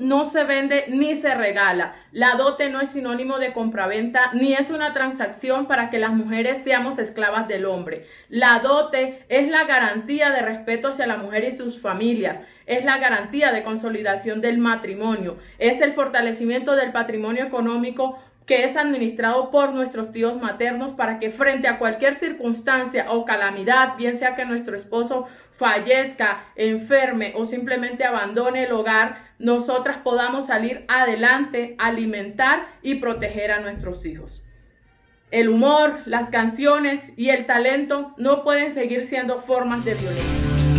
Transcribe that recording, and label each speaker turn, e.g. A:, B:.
A: No se vende ni se regala. La dote no es sinónimo de compraventa ni es una transacción para que las mujeres seamos esclavas del hombre. La dote es la garantía de respeto hacia la mujer y sus familias. Es la garantía de consolidación del matrimonio. Es el fortalecimiento del patrimonio económico que es administrado por nuestros tíos maternos para que frente a cualquier circunstancia o calamidad, bien sea que nuestro esposo fallezca, enferme o simplemente abandone el hogar, nosotras podamos salir adelante, alimentar y proteger a nuestros hijos. El humor, las canciones y el talento no pueden seguir siendo formas de violencia.